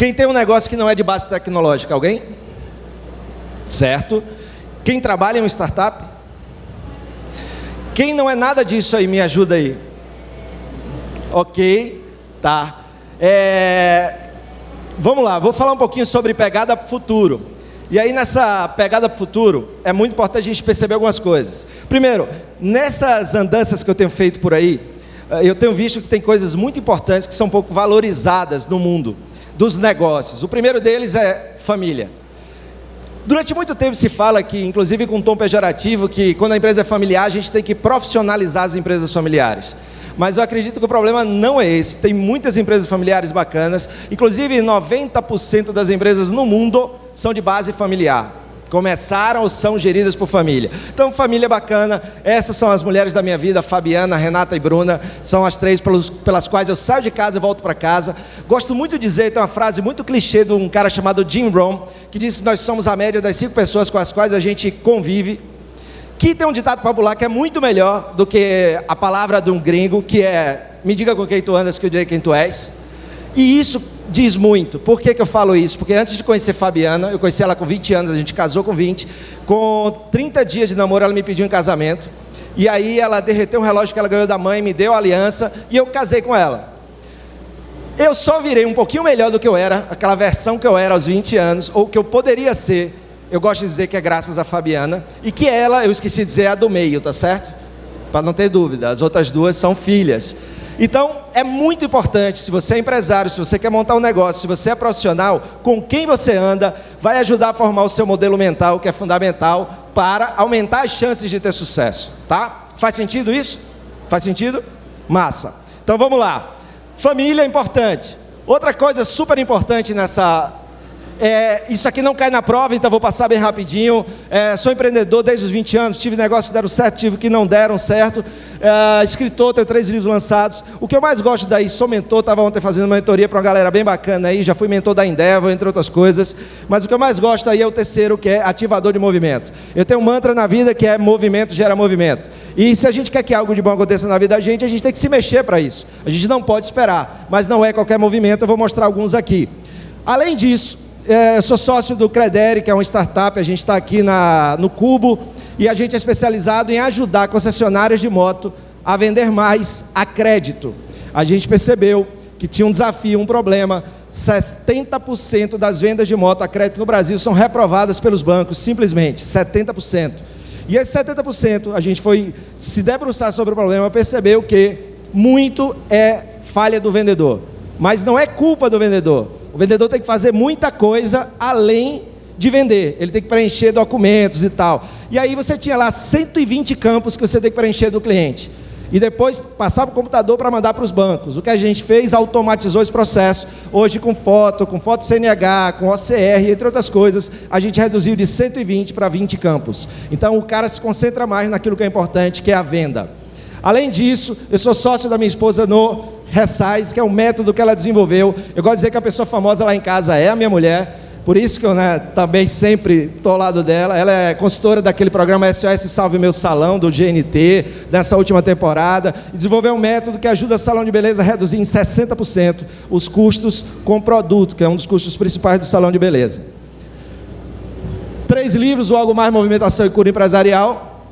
Quem tem um negócio que não é de base tecnológica? Alguém? Certo. Quem trabalha em uma startup? Quem não é nada disso aí, me ajuda aí. Ok, tá. É... Vamos lá, vou falar um pouquinho sobre pegada para o futuro. E aí, nessa pegada para o futuro, é muito importante a gente perceber algumas coisas. Primeiro, nessas andanças que eu tenho feito por aí, eh, eu tenho visto que tem coisas muito importantes que são pouco valorizadas no mundo dos negócios. O primeiro deles é família. Durante muito tempo se fala que, inclusive com um tom pejorativo, que quando a empresa é familiar, a gente tem que profissionalizar as empresas familiares. Mas eu acredito que o problema não é esse. Tem muitas empresas familiares bacanas, inclusive 90% das empresas no mundo são de base familiar. Começaram ou são geridas por família. Então, família bacana. Essas são as mulheres da minha vida, Fabiana, Renata e Bruna. São as três pelos, pelas quais eu saio de casa e volto para casa. Gosto muito de dizer, tem uma frase muito clichê de um cara chamado Jim Rohn, que diz que nós somos a média das cinco pessoas com as quais a gente convive. Que tem um ditado popular que é muito melhor do que a palavra de um gringo, que é me diga com quem tu andas que eu direi quem tu és. E isso diz muito. Por que, que eu falo isso? Porque antes de conhecer Fabiana, eu conheci ela com 20 anos, a gente casou com 20. Com 30 dias de namoro, ela me pediu em casamento. E aí ela derreteu um relógio que ela ganhou da mãe, me deu a aliança e eu casei com ela. Eu só virei um pouquinho melhor do que eu era, aquela versão que eu era aos 20 anos, ou que eu poderia ser. Eu gosto de dizer que é graças a Fabiana. E que ela, eu esqueci de dizer, é a do meio, tá certo? Para não ter dúvida, as outras duas são filhas. Então, é muito importante, se você é empresário, se você quer montar um negócio, se você é profissional, com quem você anda, vai ajudar a formar o seu modelo mental, que é fundamental para aumentar as chances de ter sucesso, tá? Faz sentido isso? Faz sentido? Massa. Então vamos lá. Família é importante. Outra coisa super importante nessa é, isso aqui não cai na prova, então vou passar bem rapidinho. É, sou empreendedor desde os 20 anos, tive negócios que deram certo, tive que não deram certo. É, escritor, tenho três livros lançados. O que eu mais gosto daí, sou mentor, estava ontem fazendo uma mentoria para uma galera bem bacana aí, já fui mentor da Endeavor, entre outras coisas. Mas o que eu mais gosto aí é o terceiro, que é ativador de movimento. Eu tenho um mantra na vida que é movimento gera movimento. E se a gente quer que algo de bom aconteça na vida da gente, a gente tem que se mexer para isso. A gente não pode esperar, mas não é qualquer movimento, eu vou mostrar alguns aqui. Além disso, é, eu sou sócio do Credere, que é uma startup, a gente está aqui na, no Cubo, e a gente é especializado em ajudar concessionárias de moto a vender mais a crédito. A gente percebeu que tinha um desafio, um problema. 70% das vendas de moto a crédito no Brasil são reprovadas pelos bancos, simplesmente, 70%. E esse 70%, a gente foi se debruçar sobre o problema, percebeu que muito é falha do vendedor. Mas não é culpa do vendedor o vendedor tem que fazer muita coisa além de vender. Ele tem que preencher documentos e tal. E aí você tinha lá 120 campos que você tem que preencher do cliente. E depois passar para o computador para mandar para os bancos. O que a gente fez, automatizou esse processo. Hoje com foto, com foto CNH, com OCR, entre outras coisas, a gente reduziu de 120 para 20 campos. Então o cara se concentra mais naquilo que é importante, que é a venda. Além disso, eu sou sócio da minha esposa no Resize, que é um método que ela desenvolveu. Eu gosto de dizer que a pessoa famosa lá em casa é a minha mulher. Por isso que eu né, também sempre estou ao lado dela. Ela é consultora daquele programa SOS Salve Meu Salão, do GNT, dessa última temporada. E desenvolveu um método que ajuda o salão de beleza a reduzir em 60% os custos com produto, que é um dos custos principais do salão de beleza. Três livros, o Algo Mais Movimentação e Cura Empresarial.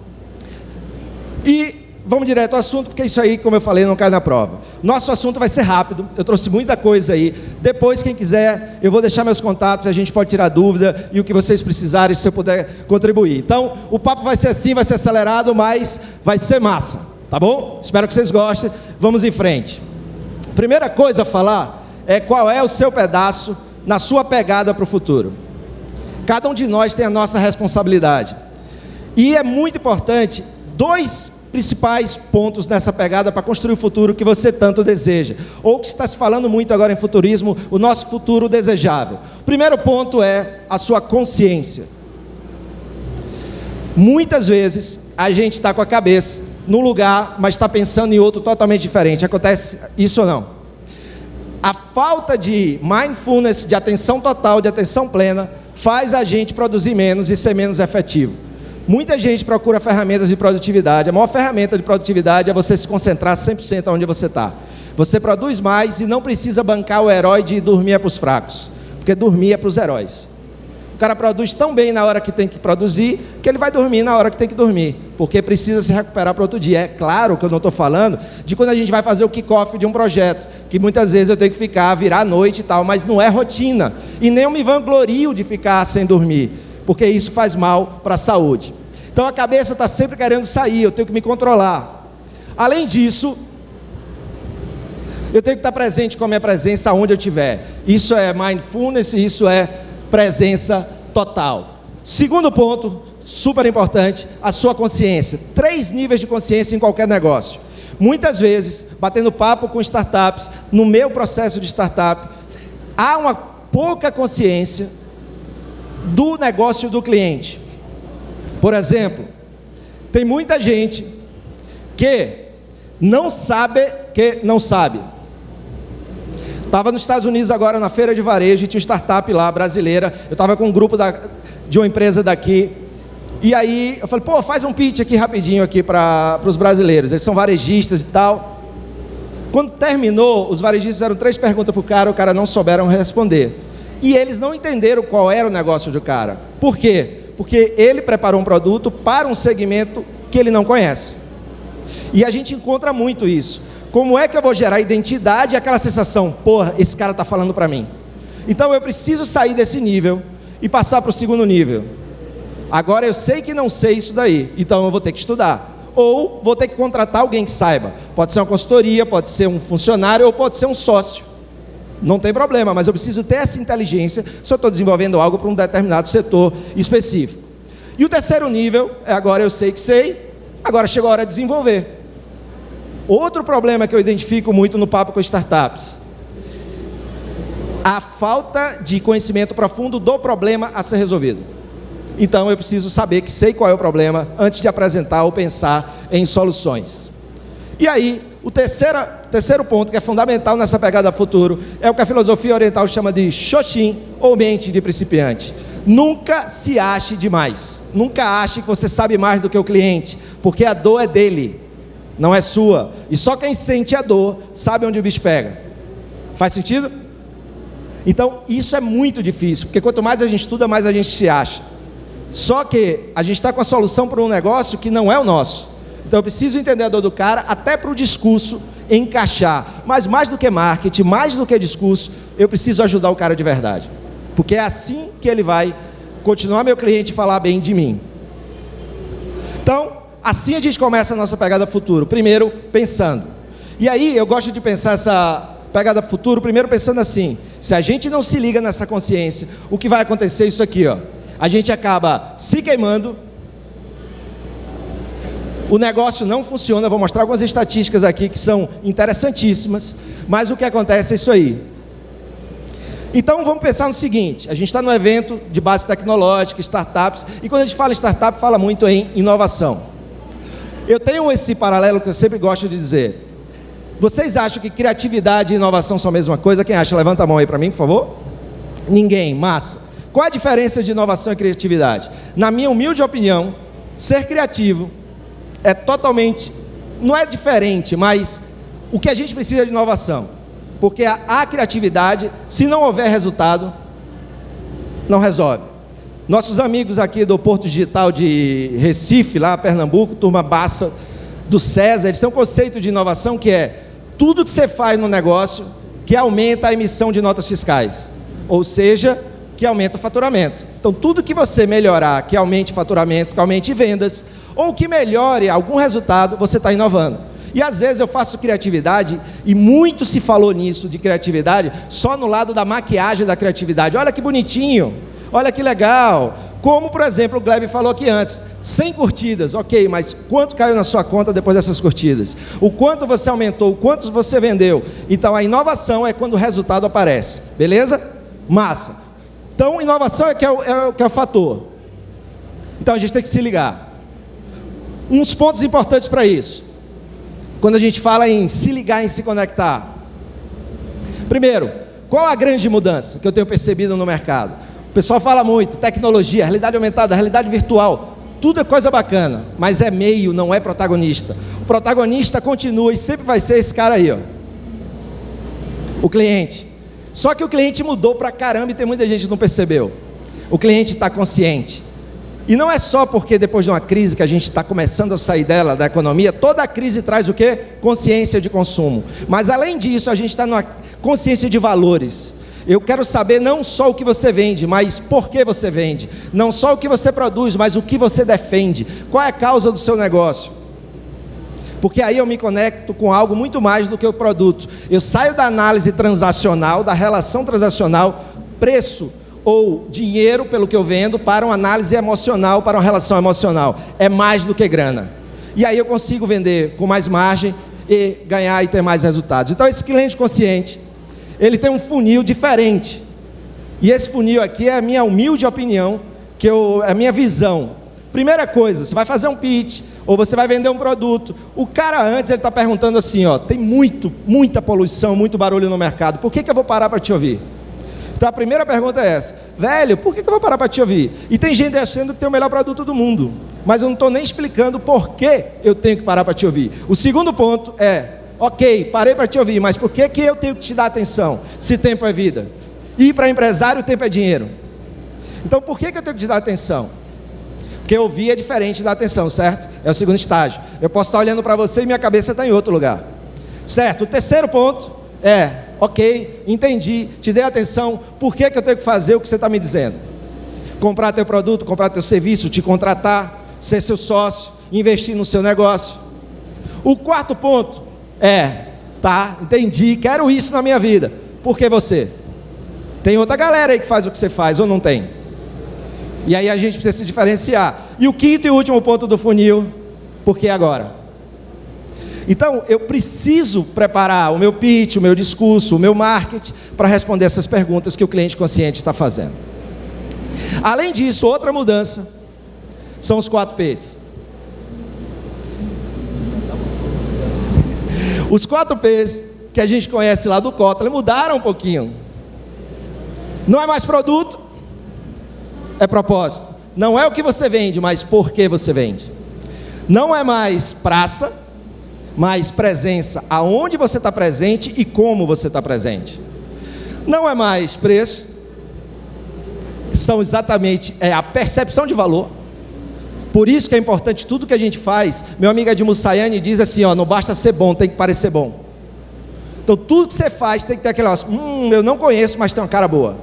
E vamos direto ao assunto, porque isso aí, como eu falei, não cai na prova. Nosso assunto vai ser rápido, eu trouxe muita coisa aí. Depois, quem quiser, eu vou deixar meus contatos, a gente pode tirar dúvida e o que vocês precisarem, se eu puder contribuir. Então, o papo vai ser assim, vai ser acelerado, mas vai ser massa, tá bom? Espero que vocês gostem. Vamos em frente. Primeira coisa a falar é qual é o seu pedaço na sua pegada para o futuro. Cada um de nós tem a nossa responsabilidade. E é muito importante dois principais pontos nessa pegada para construir o futuro que você tanto deseja, ou que está se falando muito agora em futurismo, o nosso futuro desejável. O primeiro ponto é a sua consciência. Muitas vezes a gente está com a cabeça num lugar, mas está pensando em outro totalmente diferente. Acontece isso ou não? A falta de mindfulness, de atenção total, de atenção plena, faz a gente produzir menos e ser menos efetivo. Muita gente procura ferramentas de produtividade. A maior ferramenta de produtividade é você se concentrar 100% onde você está. Você produz mais e não precisa bancar o herói de dormir é para os fracos. porque dormir é para os heróis. O cara produz tão bem na hora que tem que produzir, que ele vai dormir na hora que tem que dormir, porque precisa se recuperar para outro dia. É claro que eu não estou falando de quando a gente vai fazer o kickoff de um projeto, que muitas vezes eu tenho que ficar, virar a noite e tal, mas não é rotina. E nem eu me vanglorio de ficar sem dormir, porque isso faz mal para a saúde. Então a cabeça está sempre querendo sair, eu tenho que me controlar. Além disso, eu tenho que estar presente com a minha presença onde eu estiver. Isso é mindfulness, isso é presença total. Segundo ponto, super importante, a sua consciência. Três níveis de consciência em qualquer negócio. Muitas vezes, batendo papo com startups, no meu processo de startup, há uma pouca consciência do negócio do cliente. Por exemplo, tem muita gente que não sabe que não sabe. Estava nos Estados Unidos agora na feira de varejo, tinha uma startup lá brasileira. Eu estava com um grupo da, de uma empresa daqui. E aí eu falei, pô, faz um pitch aqui rapidinho aqui para os brasileiros. Eles são varejistas e tal. Quando terminou, os varejistas fizeram três perguntas para o cara, o cara não souberam responder. E eles não entenderam qual era o negócio do cara. Por quê? Porque ele preparou um produto para um segmento que ele não conhece. E a gente encontra muito isso. Como é que eu vou gerar identidade e aquela sensação, porra, esse cara está falando para mim? Então eu preciso sair desse nível e passar para o segundo nível. Agora eu sei que não sei isso daí, então eu vou ter que estudar. Ou vou ter que contratar alguém que saiba. Pode ser uma consultoria, pode ser um funcionário ou pode ser um sócio. Não tem problema, mas eu preciso ter essa inteligência se eu estou desenvolvendo algo para um determinado setor específico. E o terceiro nível é agora eu sei que sei, agora chegou a hora de desenvolver. Outro problema que eu identifico muito no papo com startups. A falta de conhecimento profundo do problema a ser resolvido. Então eu preciso saber que sei qual é o problema antes de apresentar ou pensar em soluções. E aí, o terceiro, terceiro ponto que é fundamental nessa pegada futuro é o que a filosofia oriental chama de Shoshin, ou mente de principiante. Nunca se ache demais. Nunca ache que você sabe mais do que o cliente, porque a dor é dele não é sua. E só quem sente a dor sabe onde o bicho pega. Faz sentido? Então, isso é muito difícil, porque quanto mais a gente estuda, mais a gente se acha. Só que a gente está com a solução para um negócio que não é o nosso. Então, eu preciso entender a dor do cara, até para o discurso encaixar. Mas mais do que marketing, mais do que discurso, eu preciso ajudar o cara de verdade. Porque é assim que ele vai continuar meu cliente falar bem de mim. Então, Assim a gente começa a nossa pegada futuro. Primeiro, pensando. E aí eu gosto de pensar essa pegada futuro, primeiro pensando assim: se a gente não se liga nessa consciência, o que vai acontecer é isso aqui, ó. A gente acaba se queimando. O negócio não funciona, vou mostrar algumas estatísticas aqui que são interessantíssimas, mas o que acontece é isso aí. Então vamos pensar no seguinte: a gente está no evento de base tecnológica, startups, e quando a gente fala startup, fala muito em inovação. Eu tenho esse paralelo que eu sempre gosto de dizer. Vocês acham que criatividade e inovação são a mesma coisa? Quem acha? Levanta a mão aí para mim, por favor. Ninguém, massa. Qual a diferença de inovação e criatividade? Na minha humilde opinião, ser criativo é totalmente, não é diferente, mas o que a gente precisa de inovação. Porque a, a criatividade, se não houver resultado, não resolve. Nossos amigos aqui do Porto Digital de Recife, lá Pernambuco, turma Bassa do César, eles têm um conceito de inovação que é tudo que você faz no negócio que aumenta a emissão de notas fiscais, ou seja, que aumenta o faturamento. Então, tudo que você melhorar, que aumente faturamento, que aumente vendas, ou que melhore algum resultado, você está inovando. E às vezes eu faço criatividade, e muito se falou nisso de criatividade, só no lado da maquiagem da criatividade. Olha que bonitinho, Olha que legal. Como, por exemplo, o Gleb falou aqui antes, 100 curtidas, ok, mas quanto caiu na sua conta depois dessas curtidas? O quanto você aumentou, o quanto você vendeu? Então, a inovação é quando o resultado aparece, beleza? Massa. Então, inovação é que é o, é o, que é o fator. Então, a gente tem que se ligar. Uns pontos importantes para isso. Quando a gente fala em se ligar, em se conectar. Primeiro, qual a grande mudança que eu tenho percebido no mercado? O pessoal fala muito, tecnologia, realidade aumentada, realidade virtual, tudo é coisa bacana, mas é meio, não é protagonista. O protagonista continua e sempre vai ser esse cara aí, ó. O cliente. Só que o cliente mudou para caramba e tem muita gente que não percebeu. O cliente está consciente. E não é só porque depois de uma crise que a gente está começando a sair dela, da economia, toda crise traz o quê? Consciência de consumo. Mas além disso, a gente está numa consciência de valores. Eu quero saber não só o que você vende, mas por que você vende. Não só o que você produz, mas o que você defende. Qual é a causa do seu negócio? Porque aí eu me conecto com algo muito mais do que o produto. Eu saio da análise transacional, da relação transacional, preço ou dinheiro pelo que eu vendo para uma análise emocional, para uma relação emocional. É mais do que grana. E aí eu consigo vender com mais margem e ganhar e ter mais resultados. Então esse cliente consciente, ele tem um funil diferente. E esse funil aqui é a minha humilde opinião, que eu, é a minha visão. Primeira coisa, você vai fazer um pitch, ou você vai vender um produto. O cara antes ele está perguntando assim, ó, tem muito, muita poluição, muito barulho no mercado. Por que, que eu vou parar para te ouvir? Então a primeira pergunta é essa: velho, por que, eu vou parar para te ouvir? E tem gente achando que tem o melhor produto do mundo, mas eu não estou nem explicando por que eu tenho que parar para te ouvir. O segundo ponto é: ok, parei para te ouvir, mas por que, que eu tenho que te dar atenção? Se tempo é vida. E para empresário, tempo é dinheiro. Então por que, que eu tenho que te dar atenção? Porque ouvir é diferente da atenção, certo? É o segundo estágio. Eu posso estar olhando para você e minha cabeça está em outro lugar. Certo? O terceiro ponto é ok, entendi, te dei atenção, por que, que eu tenho que fazer o que você está me dizendo? Comprar teu produto, comprar teu serviço, te contratar, ser seu sócio, investir no seu negócio. O quarto ponto é, tá, entendi, quero isso na minha vida. Por que você? Tem outra galera aí que faz o que você faz, ou não tem? E aí a gente precisa se diferenciar. E o quinto e último ponto do funil, por que agora? Então, eu preciso preparar o meu pitch, o meu discurso, o meu marketing para responder essas perguntas que o cliente consciente está fazendo. Além disso, outra mudança são os 4 P's. Os 4 P's que a gente conhece lá do Kotler mudaram um pouquinho. Não é mais produto, é propósito. Não é o que você vende, mas por que você vende. Não é mais praça, mas presença, aonde você está presente e como você está presente. Não é mais preço, são exatamente é a percepção de valor. Por isso que é importante tudo que a gente faz. Meu amigo Edmo Sayane diz assim: ó, não basta ser bom, tem que parecer bom. Então tudo que você faz tem que ter aquele negócio, hum, eu não conheço, mas tem uma cara boa.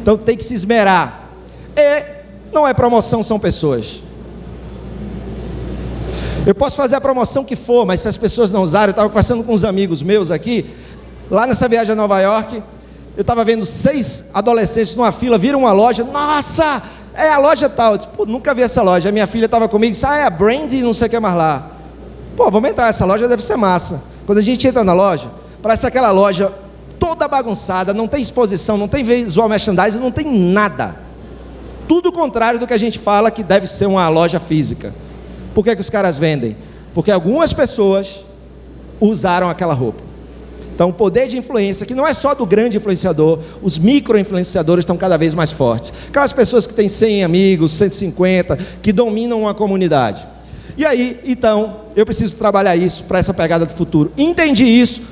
Então tem que se esmerar. E não é promoção, são pessoas. Eu posso fazer a promoção que for, mas se as pessoas não usarem, eu estava conversando com uns amigos meus aqui, lá nessa viagem a Nova York, eu estava vendo seis adolescentes numa fila, viram uma loja, nossa, é a loja tal. Eu disse, Pô, nunca vi essa loja. A minha filha estava comigo e disse, ah, é a Brandy, não sei o que mais lá. Pô, vamos entrar, essa loja deve ser massa. Quando a gente entra na loja, parece aquela loja toda bagunçada, não tem exposição, não tem visual merchandising, não tem nada. Tudo o contrário do que a gente fala que deve ser uma loja física. Por que, que os caras vendem? Porque algumas pessoas usaram aquela roupa. Então, o poder de influência, que não é só do grande influenciador, os micro-influenciadores estão cada vez mais fortes. Aquelas pessoas que têm 100 amigos, 150, que dominam uma comunidade. E aí, então, eu preciso trabalhar isso para essa pegada do futuro. Entendi isso.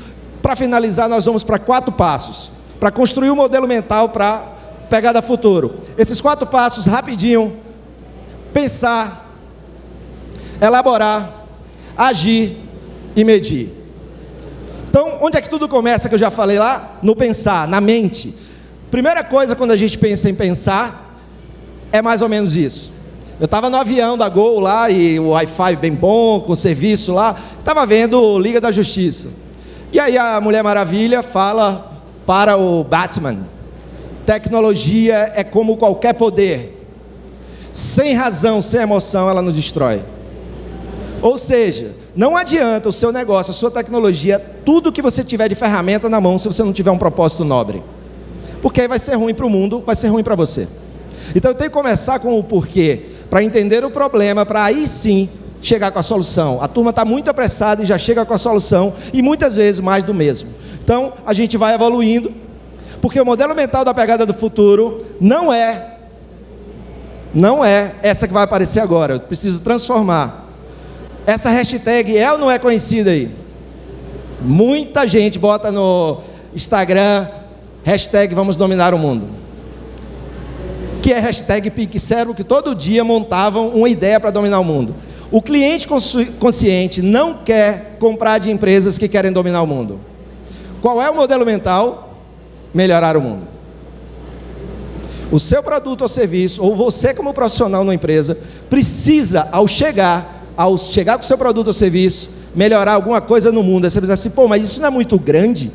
Para finalizar, nós vamos para quatro passos. Para construir o um modelo mental para pegada futuro. Esses quatro passos, rapidinho. Pensar, elaborar, agir e medir. Então, onde é que tudo começa que eu já falei lá? No pensar, na mente. Primeira coisa quando a gente pensa em pensar é mais ou menos isso. Eu estava no avião da Gol lá e o Wi-Fi bem bom, com serviço lá, estava vendo Liga da Justiça. E aí a Mulher Maravilha fala para o Batman: tecnologia é como qualquer poder. Sem razão, sem emoção, ela nos destrói. Ou seja, não adianta o seu negócio, a sua tecnologia, tudo que você tiver de ferramenta na mão, se você não tiver um propósito nobre. Porque aí vai ser ruim para o mundo, vai ser ruim para você. Então eu tenho que começar com o porquê, para entender o problema, para aí sim chegar com a solução. A turma está muito apressada e já chega com a solução, e muitas vezes mais do mesmo. Então a gente vai evoluindo, porque o modelo mental da pegada do futuro não é não é essa que vai aparecer agora. Eu preciso transformar essa hashtag é ou não é conhecida aí? Muita gente bota no Instagram Hashtag vamos dominar o mundo. Que é hashtag Pink Cérebro, que todo dia montavam uma ideia para dominar o mundo. O cliente consciente não quer comprar de empresas que querem dominar o mundo. Qual é o modelo mental? Melhorar o mundo. O seu produto ou serviço, ou você como profissional numa empresa, precisa, ao chegar, ao chegar com o seu produto ou serviço, melhorar alguma coisa no mundo. Aí você pensa assim, pô, mas isso não é muito grande?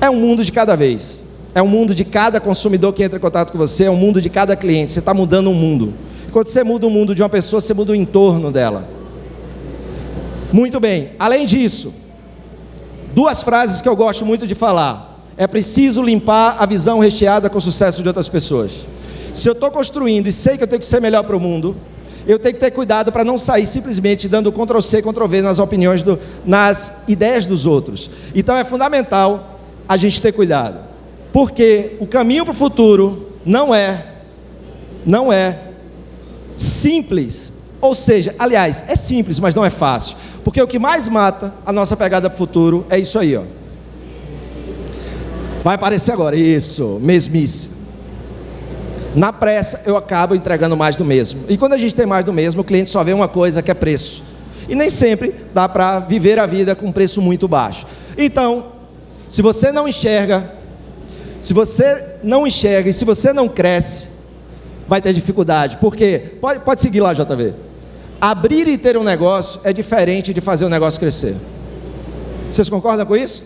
É um mundo de cada vez. É um mundo de cada consumidor que entra em contato com você, é um mundo de cada cliente. Você está mudando um mundo. Quando você muda o mundo de uma pessoa, você muda o entorno dela. Muito bem. Além disso, duas frases que eu gosto muito de falar. É preciso limpar a visão recheada com o sucesso de outras pessoas. Se eu estou construindo e sei que eu tenho que ser melhor para o mundo, eu tenho que ter cuidado para não sair simplesmente dando Ctrl C, Ctrl V nas opiniões, do, nas ideias dos outros. Então é fundamental a gente ter cuidado, porque o caminho para o futuro não é, não é simples. Ou seja, aliás, é simples, mas não é fácil, porque o que mais mata a nossa pegada para o futuro é isso aí, ó. Vai aparecer agora. Isso, mesmice. Na pressa, eu acabo entregando mais do mesmo. E quando a gente tem mais do mesmo, o cliente só vê uma coisa que é preço. E nem sempre dá para viver a vida com preço muito baixo. Então, se você não enxerga, se você não enxerga e se você não cresce, vai ter dificuldade. Porque, pode, pode seguir lá, JV. Abrir e ter um negócio é diferente de fazer o negócio crescer. Vocês concordam com isso?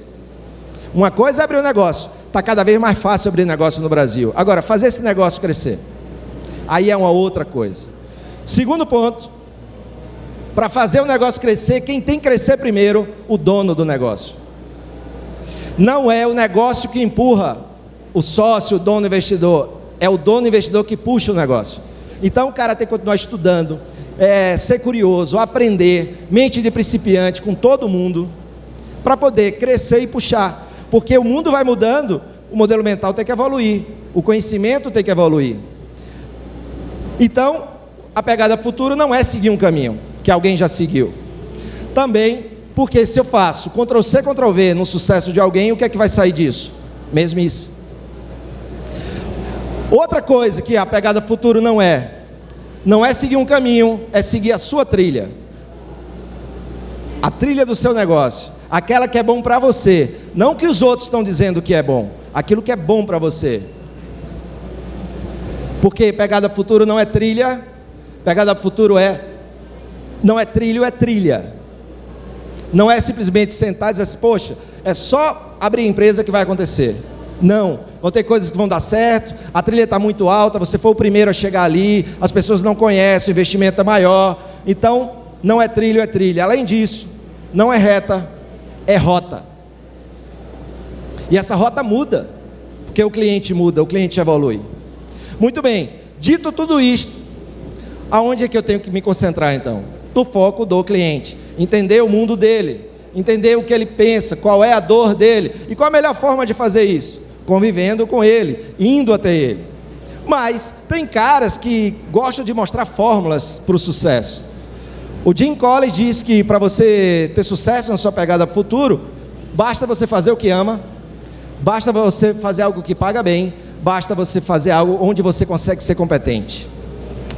Uma coisa é abrir um negócio. Está cada vez mais fácil abrir negócio no Brasil. Agora, fazer esse negócio crescer. Aí é uma outra coisa. Segundo ponto, para fazer o negócio crescer, quem tem que crescer primeiro? O dono do negócio. Não é o negócio que empurra o sócio, o dono investidor. É o dono investidor que puxa o negócio. Então o cara tem que continuar estudando, é, ser curioso, aprender, mente de principiante com todo mundo, para poder crescer e puxar. Porque o mundo vai mudando, o modelo mental tem que evoluir, o conhecimento tem que evoluir. Então, a pegada futuro não é seguir um caminho que alguém já seguiu. Também, porque se eu faço Ctrl C, Ctrl V no sucesso de alguém, o que é que vai sair disso? Mesmice. Outra coisa que a pegada futuro não é, não é seguir um caminho, é seguir a sua trilha. A trilha do seu negócio aquela que é bom para você, não que os outros estão dizendo que é bom, aquilo que é bom para você. Porque pegada futuro não é trilha, pegada futuro é não é trilho, é trilha. Não é simplesmente sentar e dizer assim, poxa, é só abrir empresa que vai acontecer. Não, vão ter coisas que vão dar certo, a trilha está muito alta, você foi o primeiro a chegar ali, as pessoas não conhecem, o investimento é maior. Então, não é trilho, é trilha. Além disso, não é reta, é rota. E essa rota muda, porque o cliente muda, o cliente evolui. Muito bem, dito tudo isto, aonde é que eu tenho que me concentrar então? No foco do cliente, entender o mundo dele, entender o que ele pensa, qual é a dor dele e qual a melhor forma de fazer isso? Convivendo com ele, indo até ele. Mas tem caras que gostam de mostrar fórmulas para o sucesso. O Jim Collins diz que para você ter sucesso na sua pegada futuro, basta você fazer o que ama, basta você fazer algo que paga bem, basta você fazer algo onde você consegue ser competente.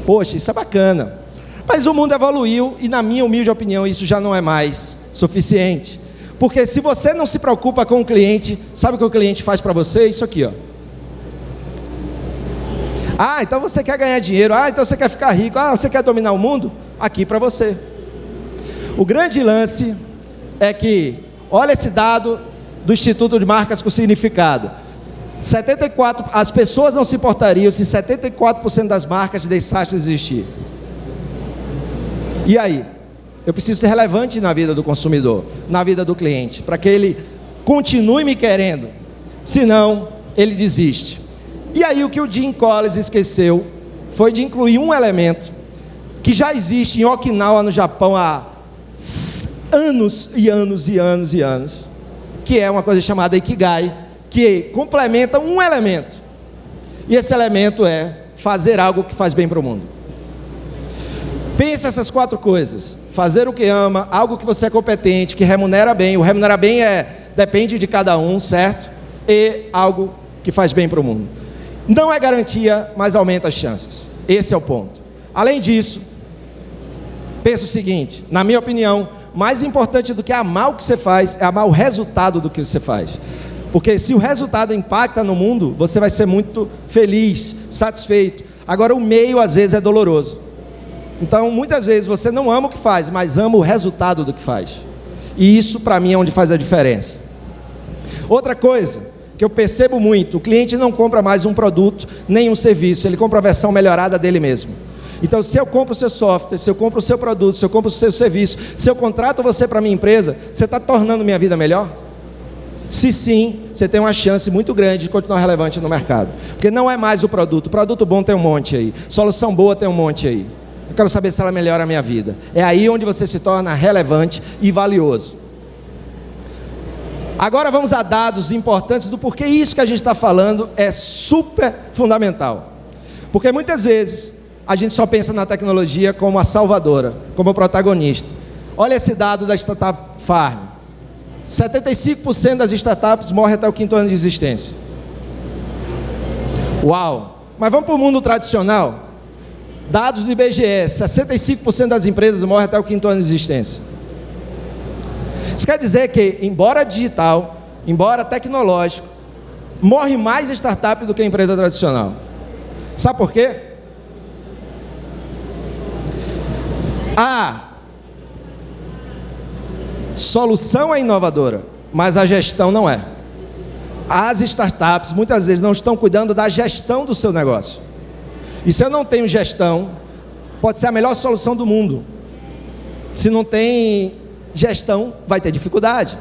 Poxa, isso é bacana. Mas o mundo evoluiu e, na minha humilde opinião, isso já não é mais suficiente. Porque se você não se preocupa com o cliente, sabe o que o cliente faz para você? Isso aqui, ó. Ah, então você quer ganhar dinheiro. Ah, então você quer ficar rico. Ah, você quer dominar o mundo? aqui para você. O grande lance é que, olha esse dado do Instituto de Marcas com Significado. 74, as pessoas não se importariam se 74% das marcas deixassem de existir. E aí? Eu preciso ser relevante na vida do consumidor, na vida do cliente, para que ele continue me querendo. Senão, ele desiste. E aí o que o Jim Collins esqueceu foi de incluir um elemento que já existe em Okinawa, no Japão, há anos e anos e anos e anos, que é uma coisa chamada Ikigai, que complementa um elemento. E esse elemento é fazer algo que faz bem para o mundo. Pensa essas quatro coisas: fazer o que ama, algo que você é competente, que remunera bem. O remunerar bem é depende de cada um, certo? e algo que faz bem para o mundo. Não é garantia, mas aumenta as chances. Esse é o ponto. Além disso, penso o seguinte: na minha opinião, mais importante do que amar o que você faz é amar o resultado do que você faz. Porque se o resultado impacta no mundo, você vai ser muito feliz, satisfeito. Agora, o meio às vezes é doloroso. Então, muitas vezes você não ama o que faz, mas ama o resultado do que faz. E isso, para mim, é onde faz a diferença. Outra coisa que eu percebo muito: o cliente não compra mais um produto nem um serviço, ele compra a versão melhorada dele mesmo. Então, se eu compro o seu software, se eu compro o seu produto, se eu compro o seu serviço, se eu contrato você para minha empresa, você está tornando minha vida melhor? Se sim, você tem uma chance muito grande de continuar relevante no mercado. Porque não é mais o produto. Produto bom tem um monte aí. Solução boa tem um monte aí. Eu quero saber se ela melhora a minha vida. É aí onde você se torna relevante e valioso. Agora vamos a dados importantes do porquê isso que a gente está falando é super fundamental. Porque muitas vezes a gente só pensa na tecnologia como a salvadora, como protagonista. Olha esse dado da Startup Farm. 75% das startups morrem até o quinto ano de existência. Uau! Mas vamos para o mundo tradicional. Dados do IBGE: 65% das empresas morrem até o quinto ano de existência. Isso quer dizer que, embora digital, embora tecnológico, morre mais startup do que empresa tradicional. Sabe por quê? A solução é inovadora, mas a gestão não é. As startups muitas vezes não estão cuidando da gestão do seu negócio. E se eu não tenho gestão, pode ser a melhor solução do mundo. Se não tem gestão, vai ter dificuldade.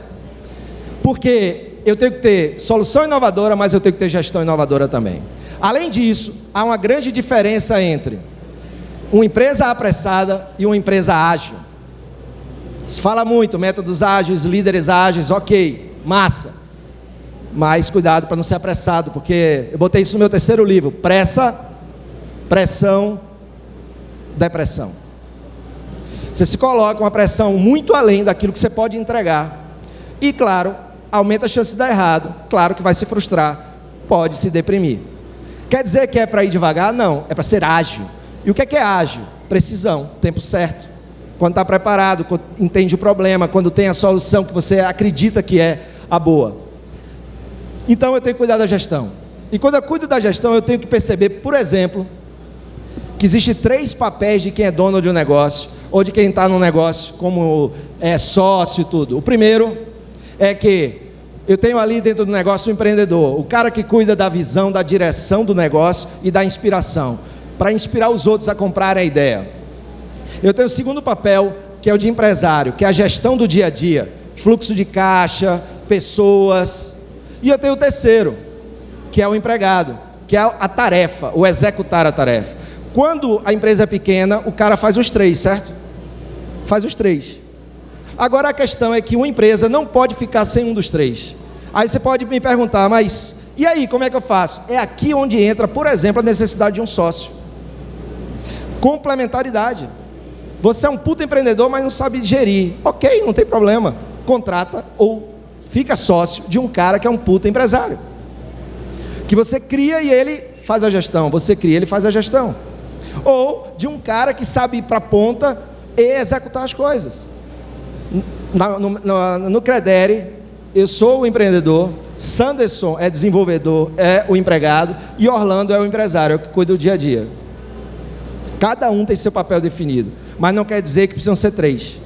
Porque eu tenho que ter solução inovadora, mas eu tenho que ter gestão inovadora também. Além disso, há uma grande diferença entre uma empresa apressada e uma empresa ágil. Se fala muito, métodos ágeis, líderes ágeis, ok, massa. Mas cuidado para não ser apressado, porque eu botei isso no meu terceiro livro: pressa, pressão, depressão. Você se coloca uma pressão muito além daquilo que você pode entregar. E claro, aumenta a chance de dar errado. Claro que vai se frustrar, pode se deprimir. Quer dizer que é para ir devagar? Não, é para ser ágil. E o que é, que é ágil? Precisão, tempo certo quando está preparado, quando entende o problema, quando tem a solução que você acredita que é a boa. Então eu tenho que cuidar da gestão. E quando eu cuido da gestão, eu tenho que perceber, por exemplo, que existe três papéis de quem é dono de um negócio, ou de quem está no negócio, como é sócio e tudo. O primeiro é que eu tenho ali dentro do negócio o um empreendedor, o cara que cuida da visão, da direção do negócio e da inspiração, para inspirar os outros a comprarem a ideia. Eu tenho o segundo papel, que é o de empresário, que é a gestão do dia a dia, fluxo de caixa, pessoas. E eu tenho o terceiro, que é o empregado, que é a tarefa, o executar a tarefa. Quando a empresa é pequena, o cara faz os três, certo? Faz os três. Agora a questão é que uma empresa não pode ficar sem um dos três. Aí você pode me perguntar, mas e aí, como é que eu faço? É aqui onde entra, por exemplo, a necessidade de um sócio. Complementaridade. Você é um puta empreendedor, mas não sabe gerir. Ok, não tem problema. Contrata ou fica sócio de um cara que é um puta empresário. Que você cria e ele faz a gestão. Você cria e ele faz a gestão. Ou de um cara que sabe ir para a ponta e executar as coisas. No, no, no, no Credere, eu sou o empreendedor, Sanderson é desenvolvedor, é o empregado, e Orlando é o empresário, é o que cuida do dia a dia. Cada um tem seu papel definido mas não quer dizer que precisam ser três.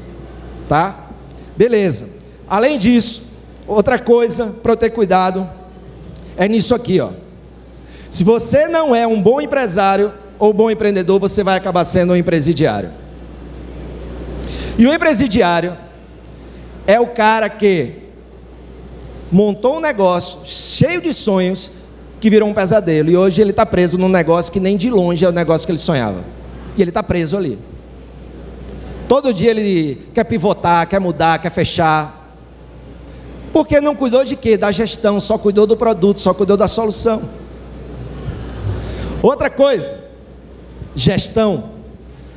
Tá? Beleza. Além disso, outra coisa para eu ter cuidado é nisso aqui, ó. Se você não é um bom empresário ou bom empreendedor, você vai acabar sendo um empresidiário. E o empresidiário é o cara que montou um negócio cheio de sonhos que virou um pesadelo. E hoje ele está preso num negócio que nem de longe é o negócio que ele sonhava. E ele está preso ali. Todo dia ele quer pivotar, quer mudar, quer fechar. Porque não cuidou de quê? Da gestão, só cuidou do produto, só cuidou da solução. Outra coisa, gestão.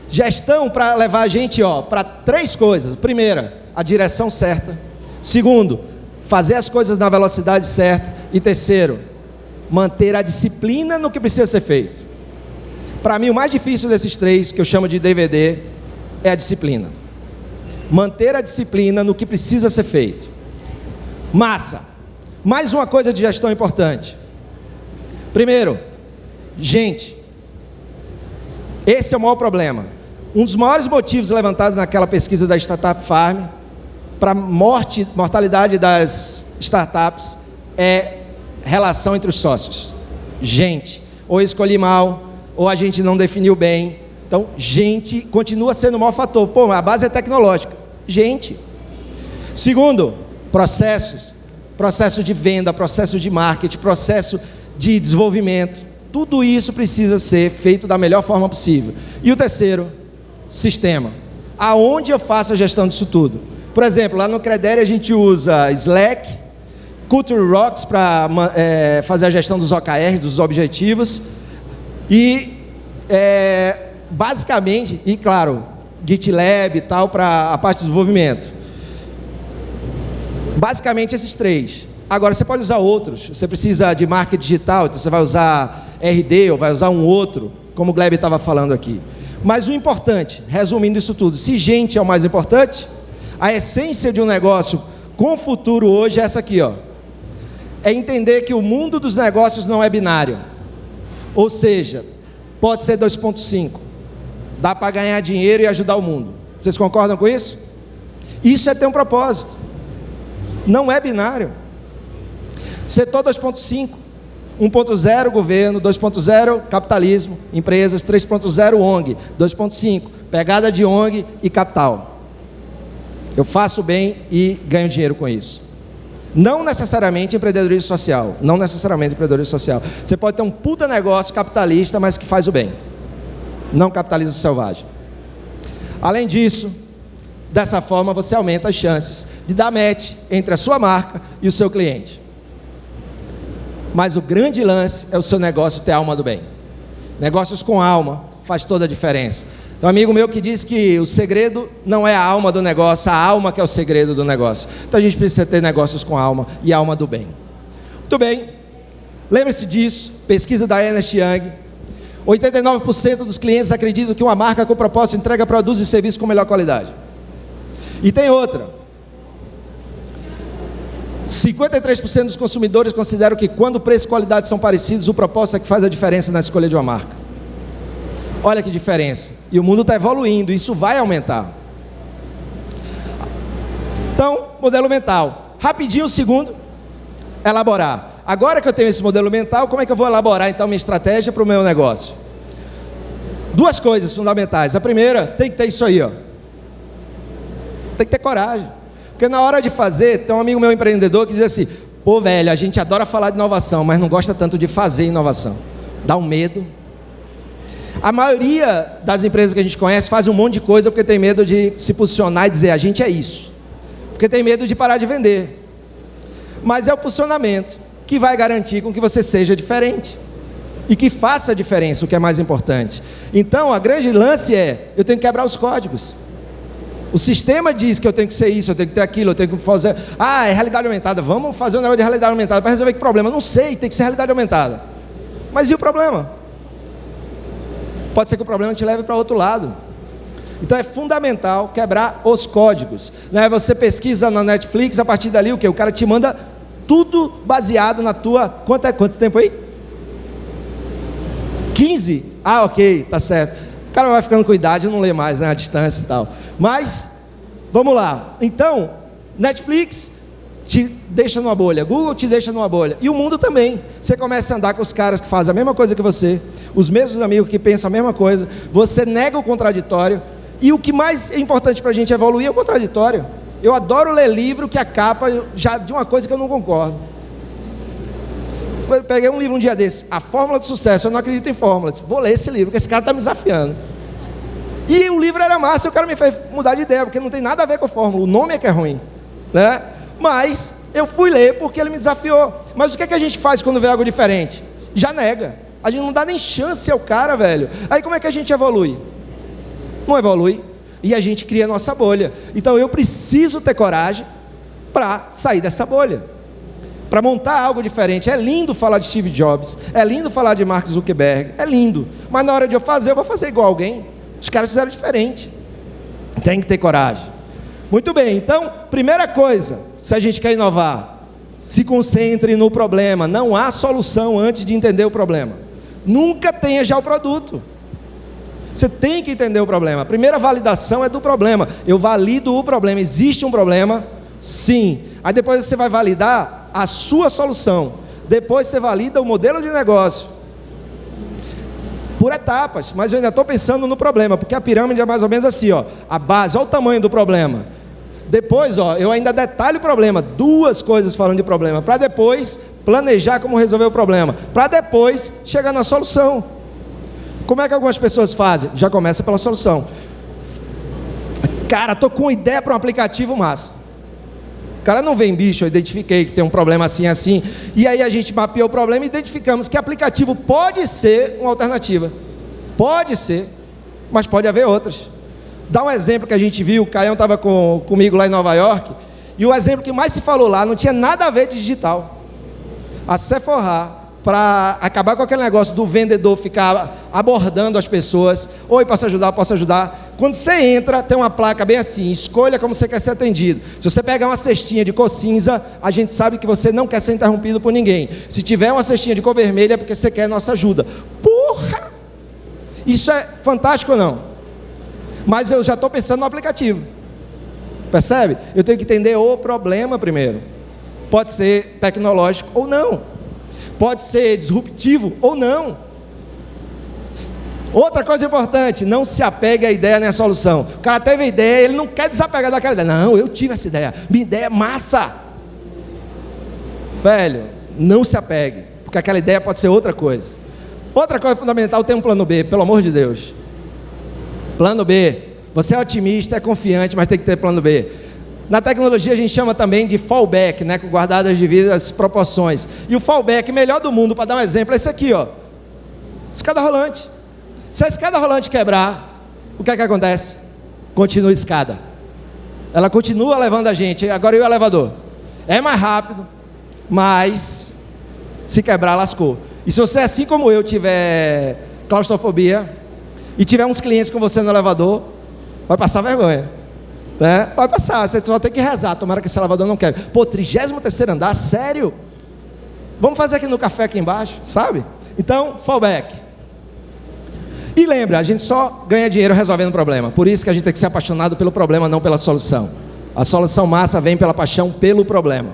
Gestão para levar a gente para três coisas. Primeira, a direção certa. Segundo, fazer as coisas na velocidade certa. E terceiro, manter a disciplina no que precisa ser feito. Para mim, o mais difícil desses três, que eu chamo de DVD, é a disciplina. Manter a disciplina no que precisa ser feito. Massa. Mais uma coisa de gestão importante. Primeiro, gente. Esse é o maior problema. Um dos maiores motivos levantados naquela pesquisa da Startup Farm para morte, mortalidade das startups é relação entre os sócios. Gente, ou escolhi mal, ou a gente não definiu bem. Então, gente continua sendo o maior fator. Pô, a base é tecnológica. Gente. Segundo, processos. Processo de venda, processo de marketing, processo de desenvolvimento. Tudo isso precisa ser feito da melhor forma possível. E o terceiro, sistema. Aonde eu faço a gestão disso tudo? Por exemplo, lá no Credere a gente usa Slack, Culture Rocks para é, fazer a gestão dos OKRs, dos objetivos. E é, basicamente, e claro, GitLab e tal para a parte de desenvolvimento. Basicamente esses três. Agora você pode usar outros. Você precisa de marketing digital, então você vai usar RD ou vai usar um outro, como o Gleb estava falando aqui. Mas o importante, resumindo isso tudo, se gente é o mais importante, a essência de um negócio com futuro hoje é essa aqui, ó. É entender que o mundo dos negócios não é binário. Ou seja, pode ser 2.5. Dá para ganhar dinheiro e ajudar o mundo. Vocês concordam com isso? Isso é ter um propósito. Não é binário. Setor 2.5. 1.0 governo, 2.0 capitalismo, empresas, 3.0 ONG, 2.5 pegada de ONG e capital. Eu faço bem e ganho dinheiro com isso. Não necessariamente empreendedorismo social, não necessariamente empreendedorismo social. Você pode ter um puta negócio capitalista, mas que faz o bem. Não capitalismo selvagem. Além disso, dessa forma você aumenta as chances de dar match entre a sua marca e o seu cliente. Mas o grande lance é o seu negócio ter alma do bem. Negócios com alma faz toda a diferença. Tem um amigo meu que diz que o segredo não é a alma do negócio, a alma que é o segredo do negócio. Então a gente precisa ter negócios com alma e alma do bem. Muito bem. Lembre-se disso, pesquisa da Ernest Young. 89% dos clientes acreditam que uma marca com propósito entrega produtos e serviços com melhor qualidade. E tem outra. 53% dos consumidores consideram que quando preço e qualidade são parecidos, o propósito é que faz a diferença na escolha de uma marca. Olha que diferença. E o mundo está evoluindo, isso vai aumentar. Então, modelo mental. Rapidinho, o segundo, elaborar. Agora que eu tenho esse modelo mental, como é que eu vou elaborar então minha estratégia para o meu negócio? Duas coisas fundamentais. A primeira, tem que ter isso aí, ó. Tem que ter coragem. Porque na hora de fazer, tem um amigo meu empreendedor que diz assim: pô, velho, a gente adora falar de inovação, mas não gosta tanto de fazer inovação. Dá um medo. A maioria das empresas que a gente conhece fazem um monte de coisa porque tem medo de se posicionar e dizer: a gente é isso. Porque tem medo de parar de vender. Mas é o posicionamento que vai garantir com que você seja diferente e que faça a diferença, o que é mais importante. Então, a grande lance é: eu tenho que quebrar os códigos. O sistema diz que eu tenho que ser isso, eu tenho que ter aquilo, eu tenho que fazer. Ah, é realidade aumentada. Vamos fazer um negócio de realidade aumentada para resolver que problema? Não sei, tem que ser realidade aumentada. Mas e o problema? Pode ser que o problema te leve para outro lado. Então é fundamental quebrar os códigos. Né? Você pesquisa na Netflix, a partir dali o que? O cara te manda tudo baseado na tua. Quanto é quanto tempo aí? 15? Ah, ok, tá certo cara vai ficando com idade, não lê mais, né, a distância e tal. Mas, vamos lá. Então, Netflix te deixa numa bolha, Google te deixa numa bolha, e o mundo também. Você começa a andar com os caras que fazem a mesma coisa que você, os mesmos amigos que pensam a mesma coisa, você nega o contraditório, e o que mais é importante para a gente evoluir é o contraditório. Eu adoro ler livro que a capa já de uma coisa que eu não concordo. Eu peguei um livro um dia desse, A Fórmula do Sucesso. Eu não acredito em fórmulas. Vou ler esse livro, porque esse cara está me desafiando. E o livro era massa, e o cara me fez mudar de ideia, porque não tem nada a ver com a fórmula. O nome é que é ruim. Né? Mas eu fui ler porque ele me desafiou. Mas o que, é que a gente faz quando vê algo diferente? Já nega. A gente não dá nem chance ao cara, velho. Aí como é que a gente evolui? Não evolui. E a gente cria a nossa bolha. Então eu preciso ter coragem para sair dessa bolha, para montar algo diferente. É lindo falar de Steve Jobs, é lindo falar de Mark Zuckerberg, é lindo, mas na hora de eu fazer, eu vou fazer igual alguém. Os caras fizeram diferente. Tem que ter coragem. Muito bem, então, primeira coisa, se a gente quer inovar, se concentre no problema. Não há solução antes de entender o problema. Nunca tenha já o produto. Você tem que entender o problema. A primeira validação é do problema. Eu valido o problema. Existe um problema? Sim. Aí depois você vai validar a sua solução. Depois você valida o modelo de negócio. Por etapas, mas eu ainda estou pensando no problema, porque a pirâmide é mais ou menos assim, ó. A base, olha o tamanho do problema. Depois, ó, eu ainda detalho o problema, duas coisas falando de problema, para depois planejar como resolver o problema, para depois chegar na solução. Como é que algumas pessoas fazem? Já começa pela solução. Cara, tô com ideia para um aplicativo massa. O cara não vem, bicho, eu identifiquei que tem um problema assim, assim. E aí a gente mapeou o problema e identificamos que aplicativo pode ser uma alternativa. Pode ser, mas pode haver outras. Dá um exemplo que a gente viu, o Caião estava com, comigo lá em Nova York, e o exemplo que mais se falou lá não tinha nada a ver de digital. A Sephora para acabar com aquele negócio do vendedor ficar abordando as pessoas. Oi, posso ajudar? Posso ajudar? Quando você entra, tem uma placa bem assim: escolha como você quer ser atendido. Se você pegar uma cestinha de cor cinza, a gente sabe que você não quer ser interrompido por ninguém. Se tiver uma cestinha de cor vermelha, é porque você quer nossa ajuda. Porra! Isso é fantástico ou não? Mas eu já estou pensando no aplicativo. Percebe? Eu tenho que entender o problema primeiro. Pode ser tecnológico ou não pode ser disruptivo ou não. Outra coisa importante, não se apegue à ideia nem à solução. O cara teve a ideia, ele não quer desapegar daquela ideia. Não, eu tive essa ideia. Minha ideia é massa. Velho, não se apegue, porque aquela ideia pode ser outra coisa. Outra coisa fundamental, tem um plano B, pelo amor de Deus. Plano B. Você é otimista, é confiante, mas tem que ter plano B. Na tecnologia a gente chama também de fallback, né, com guardadas devidas proporções. E o fallback melhor do mundo, para dar um exemplo, é esse aqui, ó. Escada rolante. Se a escada rolante quebrar, o que é que acontece? Continua a escada. Ela continua levando a gente. Agora e o elevador? É mais rápido, mas se quebrar, lascou. E se você, assim como eu, tiver claustrofobia e tiver uns clientes com você no elevador, vai passar vergonha. Né? Vai passar, você só tem que rezar. Tomara que esse elevador não quebre. Pô, 33 andar, sério? Vamos fazer aqui no café aqui embaixo, sabe? Então, fallback. E lembra, a gente só ganha dinheiro resolvendo problema. Por isso que a gente tem que ser apaixonado pelo problema, não pela solução. A solução massa vem pela paixão pelo problema.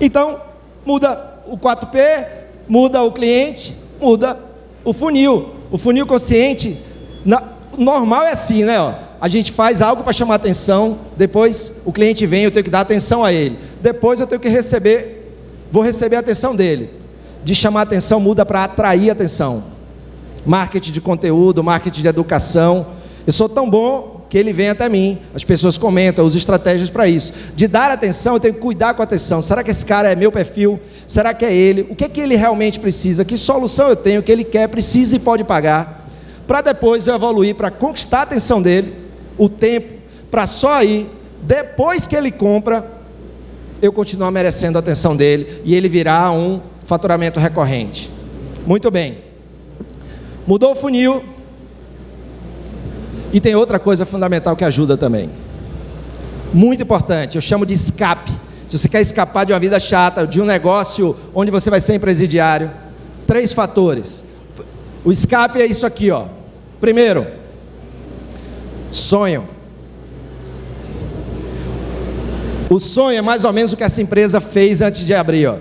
Então, muda o 4P, muda o cliente, muda o funil. O funil consciente, na, normal é assim, né? Ó a gente faz algo para chamar atenção, depois o cliente vem, eu tenho que dar atenção a ele. Depois eu tenho que receber, vou receber a atenção dele. De chamar atenção muda para atrair atenção. Marketing de conteúdo, marketing de educação. Eu sou tão bom que ele vem até mim. As pessoas comentam, uso estratégias para isso. De dar atenção, eu tenho que cuidar com a atenção. Será que esse cara é meu perfil? Será que é ele? O que é que ele realmente precisa? Que solução eu tenho que ele quer, precisa e pode pagar? Para depois eu evoluir para conquistar a atenção dele o tempo para só aí, depois que ele compra, eu continuar merecendo a atenção dele e ele virar um faturamento recorrente. Muito bem. Mudou o funil. E tem outra coisa fundamental que ajuda também. Muito importante, eu chamo de escape. Se você quer escapar de uma vida chata, de um negócio onde você vai ser empresidiário, três fatores. O escape é isso aqui, ó. Primeiro, Sonho. O sonho é mais ou menos o que essa empresa fez antes de abrir. Ó.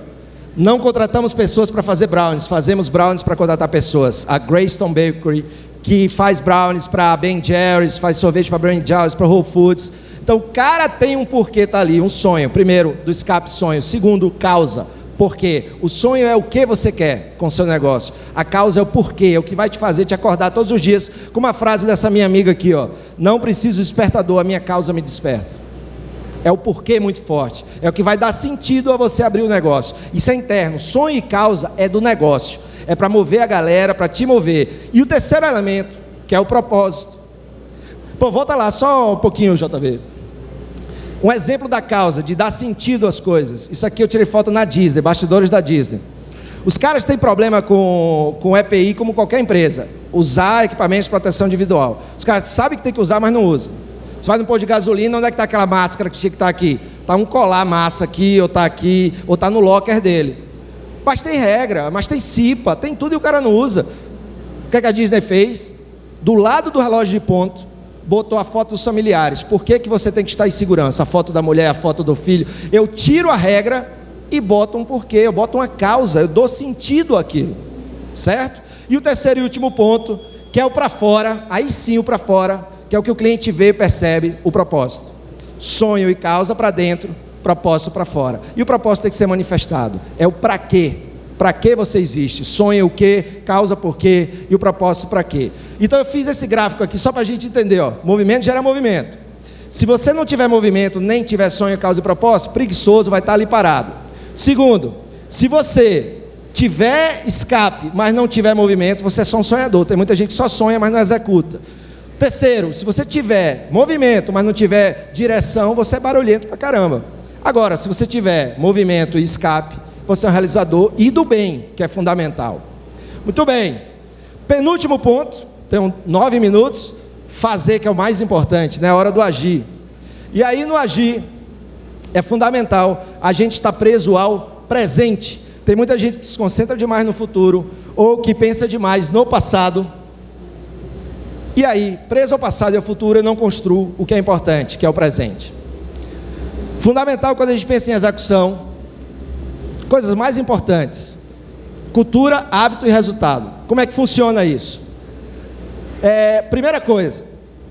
Não contratamos pessoas para fazer brownies, fazemos brownies para contratar pessoas. A Greystone Bakery, que faz brownies para Ben Jerry's, faz sorvete para Ben Jerry's, para Whole Foods. Então o cara tem um porquê tá ali, um sonho. Primeiro, do escape sonho. Segundo, causa. Porque o sonho é o que você quer com seu negócio. A causa é o porquê, é o que vai te fazer te acordar todos os dias. Com uma frase dessa minha amiga aqui, ó. Não preciso despertador, a minha causa me desperta. É o porquê muito forte. É o que vai dar sentido a você abrir o negócio. Isso é interno. Sonho e causa é do negócio. É para mover a galera, para te mover. E o terceiro elemento, que é o propósito. Pô, volta lá só um pouquinho, JV. Um exemplo da causa, de dar sentido às coisas. Isso aqui eu tirei foto na Disney, bastidores da Disney. Os caras têm problema com, com EPI como qualquer empresa. Usar equipamentos de proteção individual. Os caras sabem que tem que usar, mas não usam. Você vai no posto de gasolina, onde é que está aquela máscara que tinha que estar tá aqui? Está um colar massa aqui, ou está aqui, ou está no locker dele. Mas tem regra, mas tem CIPA, tem tudo e o cara não usa. O que, é que a Disney fez? Do lado do relógio de ponto, botou a foto dos familiares. Por que, que você tem que estar em segurança? A foto da mulher, a foto do filho. Eu tiro a regra e boto um porquê, eu boto uma causa, eu dou sentido àquilo. Certo? E o terceiro e último ponto, que é o para fora, aí sim o para fora, que é o que o cliente vê e percebe o propósito. Sonho e causa para dentro, propósito para fora. E o propósito tem que ser manifestado. É o para quê. Para que você existe? Sonho o quê? Causa por quê? E o propósito para quê? Então eu fiz esse gráfico aqui só para a gente entender. Ó. Movimento gera movimento. Se você não tiver movimento, nem tiver sonho, causa e propósito, preguiçoso vai estar ali parado. Segundo, se você tiver escape, mas não tiver movimento, você é só um sonhador. Tem muita gente que só sonha, mas não executa. Terceiro, se você tiver movimento, mas não tiver direção, você é barulhento pra caramba. Agora, se você tiver movimento e escape, você é um realizador e do bem, que é fundamental. Muito bem. Penúltimo ponto, tem nove minutos. Fazer, que é o mais importante, né? A hora do agir. E aí, no agir, é fundamental a gente estar preso ao presente. Tem muita gente que se concentra demais no futuro ou que pensa demais no passado e aí, preso ao passado e ao futuro, eu não construo o que é importante, que é o presente. Fundamental quando a gente pensa em execução, coisas mais importantes: cultura, hábito e resultado. Como é que funciona isso? É, primeira coisa,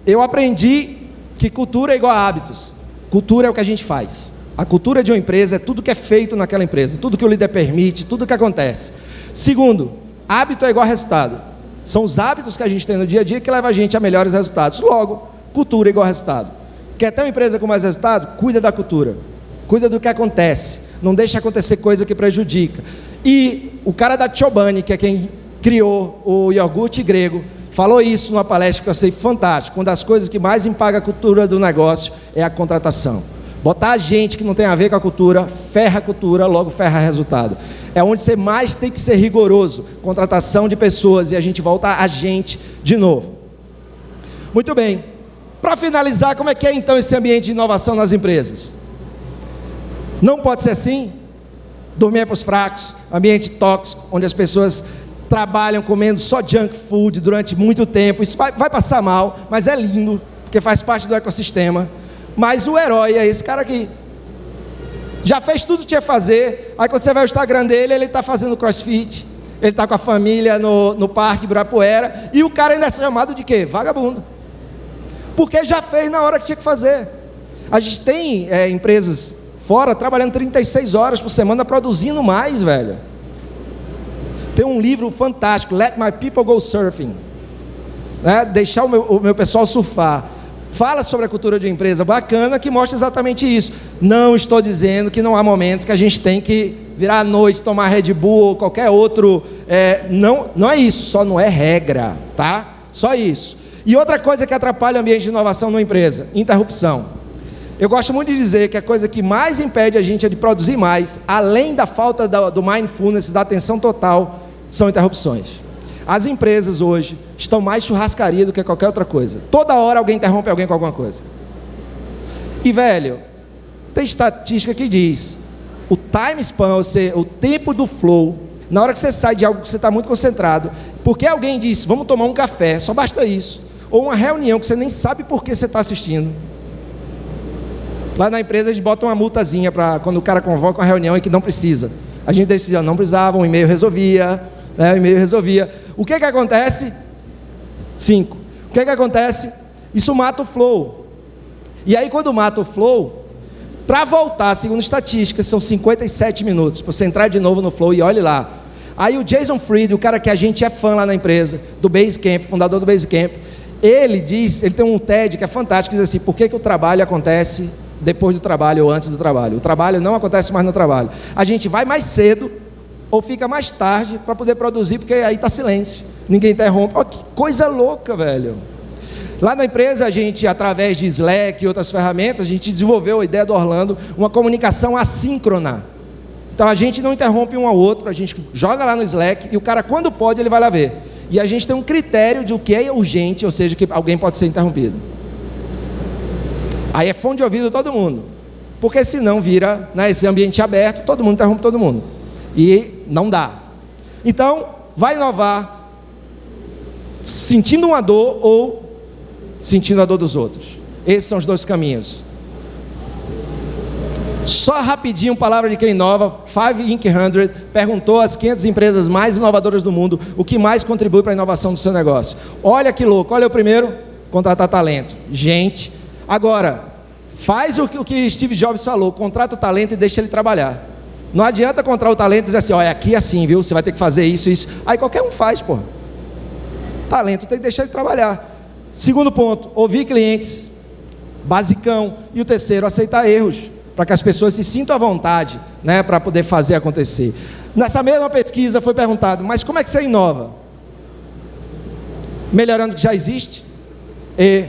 eu aprendi que cultura é igual a hábitos. Cultura é o que a gente faz. A cultura de uma empresa é tudo que é feito naquela empresa, tudo que o líder permite, tudo que acontece. Segundo, hábito é igual a resultado. São os hábitos que a gente tem no dia a dia que levam a gente a melhores resultados. Logo, cultura igual resultado. Quer ter uma empresa com mais resultado? Cuida da cultura. Cuida do que acontece. Não deixa acontecer coisa que prejudica. E o cara da Chobani, que é quem criou o iogurte grego, falou isso numa palestra que eu achei fantástico. Uma das coisas que mais impaga a cultura do negócio é a contratação. Botar gente que não tem a ver com a cultura, ferra a cultura, logo ferra resultado. É onde você mais tem que ser rigoroso. Contratação de pessoas e a gente volta a gente de novo. Muito bem. Para finalizar, como é que é então esse ambiente de inovação nas empresas? Não pode ser assim. Dormir é para os fracos, ambiente tóxico, onde as pessoas trabalham comendo só junk food durante muito tempo. Isso vai, vai passar mal, mas é lindo, porque faz parte do ecossistema. Mas o herói é esse cara aqui. Já fez tudo que tinha que fazer. Aí quando você vai ao Instagram dele, ele está fazendo crossfit. Ele está com a família no, no Parque Ibirapuera. E o cara ainda é chamado de quê? Vagabundo. Porque já fez na hora que tinha que fazer. A gente tem é, empresas fora trabalhando 36 horas por semana, produzindo mais, velho. Tem um livro fantástico, Let My People Go Surfing. Né? Deixar o meu, o meu pessoal surfar fala sobre a cultura de empresa bacana que mostra exatamente isso. Não estou dizendo que não há momentos que a gente tem que virar à noite, tomar Red Bull ou qualquer outro. É, não, não é isso, só não é regra, tá? Só isso. E outra coisa que atrapalha o ambiente de inovação numa empresa: interrupção. Eu gosto muito de dizer que a coisa que mais impede a gente de produzir mais, além da falta do mindfulness, da atenção total, são interrupções. As empresas hoje estão mais churrascaria do que qualquer outra coisa. Toda hora alguém interrompe alguém com alguma coisa. E velho, tem estatística que diz: o time span, ou seja, o tempo do flow, na hora que você sai de algo que você está muito concentrado, porque alguém disse, vamos tomar um café, só basta isso. Ou uma reunião que você nem sabe por que você está assistindo. Lá na empresa eles botam uma multazinha para quando o cara convoca uma reunião e que não precisa. A gente decidia, não precisava, um e-mail resolvia, né, o e-mail resolvia. O que que acontece? Cinco. O que que acontece? Isso mata o flow. E aí quando mata o flow, para voltar, segundo estatísticas, são 57 minutos. Para você entrar de novo no flow e olhe lá. Aí o Jason Fried, o cara que a gente é fã lá na empresa, do Basecamp, fundador do Basecamp, ele diz, ele tem um TED que é fantástico, diz assim, por que, que o trabalho acontece depois do trabalho ou antes do trabalho? O trabalho não acontece mais no trabalho. A gente vai mais cedo ou fica mais tarde para poder produzir, porque aí está silêncio, ninguém interrompe. Olha que coisa louca, velho. Lá na empresa, a gente, através de Slack e outras ferramentas, a gente desenvolveu a ideia do Orlando, uma comunicação assíncrona. Então a gente não interrompe um ao outro, a gente joga lá no Slack e o cara, quando pode, ele vai lá ver. E a gente tem um critério de o que é urgente, ou seja, que alguém pode ser interrompido. Aí é fone de ouvido todo mundo. Porque senão vira né, esse ambiente aberto, todo mundo interrompe todo mundo. E não dá. Então, vai inovar sentindo uma dor ou sentindo a dor dos outros. Esses são os dois caminhos. Só rapidinho, palavra de quem inova, Five Inc. 100 perguntou às 500 empresas mais inovadoras do mundo o que mais contribui para a inovação do seu negócio. Olha que louco, olha o primeiro, contratar talento. Gente, agora, faz o que Steve Jobs falou, contrata o talento e deixa ele trabalhar. Não adianta contratar o talento e dizer assim, olha, aqui é assim, viu, você vai ter que fazer isso, isso. Aí qualquer um faz, pô. Talento tem que deixar ele trabalhar. Segundo ponto, ouvir clientes, basicão. E o terceiro, aceitar erros, para que as pessoas se sintam à vontade, né, para poder fazer acontecer. Nessa mesma pesquisa foi perguntado, mas como é que você inova? Melhorando o que já existe e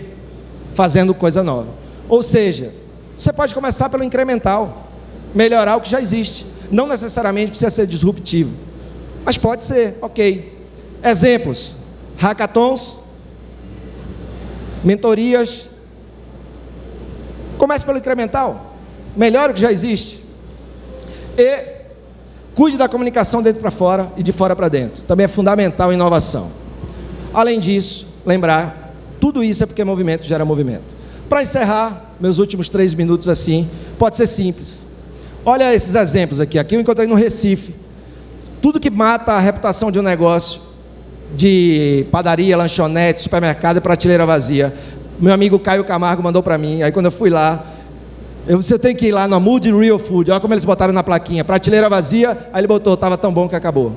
fazendo coisa nova. Ou seja, você pode começar pelo incremental, melhorar o que já existe. Não necessariamente precisa ser disruptivo, mas pode ser, ok. Exemplos: hackathons, mentorias. Comece pelo incremental, melhore o que já existe. E cuide da comunicação dentro para fora e de fora para dentro. Também é fundamental a inovação. Além disso, lembrar, tudo isso é porque movimento gera movimento. Para encerrar, meus últimos três minutos assim, pode ser simples. Olha esses exemplos aqui. Aqui eu encontrei no Recife. Tudo que mata a reputação de um negócio de padaria, lanchonete, supermercado e prateleira vazia. Meu amigo Caio Camargo mandou para mim. Aí quando eu fui lá, você tem que ir lá na Mood Real Food. Olha como eles botaram na plaquinha, prateleira vazia. Aí ele botou, estava tão bom que acabou.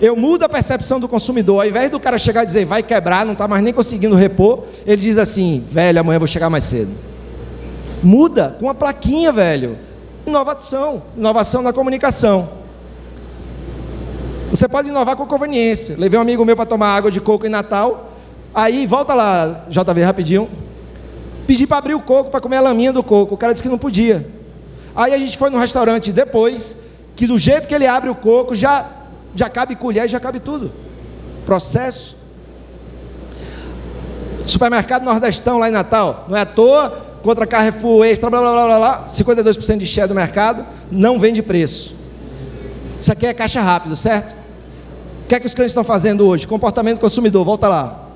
Eu mudo a percepção do consumidor. Ao invés do cara chegar e dizer, vai quebrar, não está mais nem conseguindo repor, ele diz assim, velho, amanhã vou chegar mais cedo. Muda com a plaquinha, velho. Inovação, inovação na comunicação. Você pode inovar com conveniência. Levei um amigo meu para tomar água de coco em Natal. Aí, volta lá, JV, rapidinho. Pedi para abrir o coco, para comer a laminha do coco. O cara disse que não podia. Aí a gente foi no restaurante depois, que do jeito que ele abre o coco, já, já cabe colher, já cabe tudo. Processo. Supermercado Nordestão lá em Natal. Não é à toa, contra Carrefour Extra, blá blá blá blá, blá 52% de share do mercado, não vende preço. Isso aqui é caixa rápido, certo? que é que os clientes estão fazendo hoje? Comportamento consumidor, volta lá.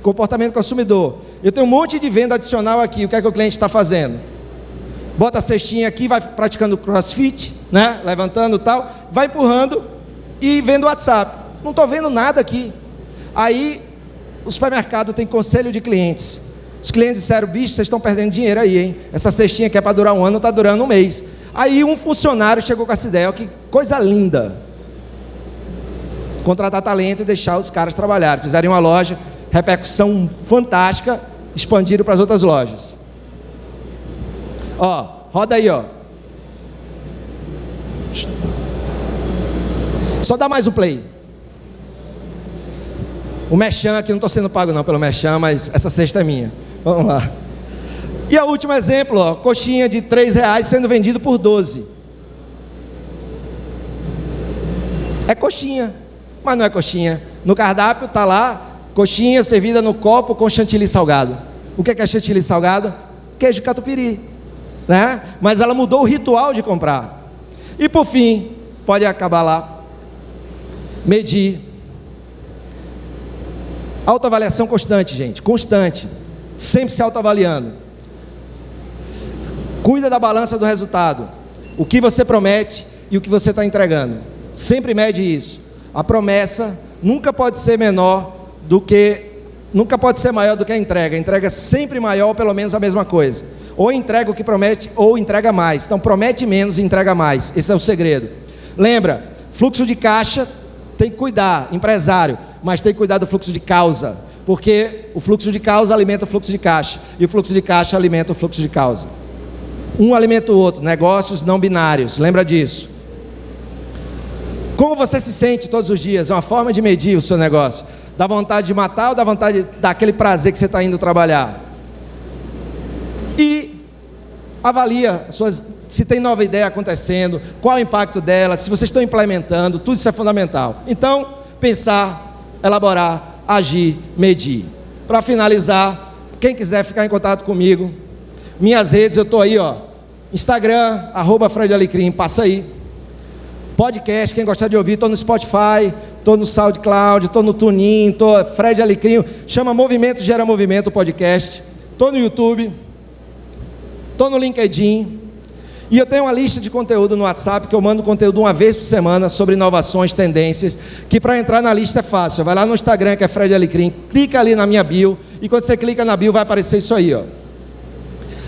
Comportamento consumidor. Eu tenho um monte de venda adicional aqui. O que é que o cliente está fazendo? Bota a cestinha aqui, vai praticando crossfit, né? Levantando tal, vai empurrando e vendo o WhatsApp. Não estou vendo nada aqui. Aí o supermercado tem conselho de clientes. Os clientes disseram, bicho, vocês estão perdendo dinheiro aí, hein? Essa cestinha que é para durar um ano, está durando um mês. Aí um funcionário chegou com essa ideia, que coisa linda contratar talento e deixar os caras trabalhar. Fizeram uma loja, repercussão fantástica, expandiram para as outras lojas. Ó, roda aí, ó. Só dá mais um play. O Mechan aqui, não estou sendo pago não pelo Mechan, mas essa cesta é minha. Vamos lá. E o último exemplo, ó, coxinha de 3 reais sendo vendido por 12. É coxinha mas não é coxinha. No cardápio está lá, coxinha servida no copo com chantilly salgado. O que é, que é chantilly salgado? Queijo catupiry. Né? Mas ela mudou o ritual de comprar. E por fim, pode acabar lá. Medir. Autoavaliação constante, gente. Constante. Sempre se autoavaliando. Cuida da balança do resultado. O que você promete e o que você está entregando. Sempre mede isso. A promessa nunca pode ser menor do que nunca pode ser maior do que a entrega. A entrega é sempre maior, pelo menos a mesma coisa. Ou entrega o que promete, ou entrega mais. Então promete menos e entrega mais. Esse é o segredo. Lembra, fluxo de caixa tem que cuidar, empresário, mas tem que cuidar do fluxo de causa, porque o fluxo de causa alimenta o fluxo de caixa e o fluxo de caixa alimenta o fluxo de causa. Um alimenta o outro, negócios não binários, lembra disso. Como você se sente todos os dias? É uma forma de medir o seu negócio. Dá vontade de matar ou dá vontade daquele prazer que você está indo trabalhar? E avalia suas, se tem nova ideia acontecendo, qual o impacto dela, se vocês estão implementando, tudo isso é fundamental. Então, pensar, elaborar, agir, medir. Para finalizar, quem quiser ficar em contato comigo, minhas redes, eu estou aí, ó, Instagram, arroba Fred Alecrim, passa aí. Podcast, quem gostar de ouvir, estou no Spotify, estou no SoundCloud, estou no TuneIn, estou Fred Alecrim, chama Movimento Gera Movimento podcast, estou no YouTube, estou no LinkedIn, e eu tenho uma lista de conteúdo no WhatsApp que eu mando conteúdo uma vez por semana sobre inovações, tendências, que para entrar na lista é fácil. Vai lá no Instagram, que é Fred Alecrim, clica ali na minha bio, e quando você clica na bio vai aparecer isso aí, ó.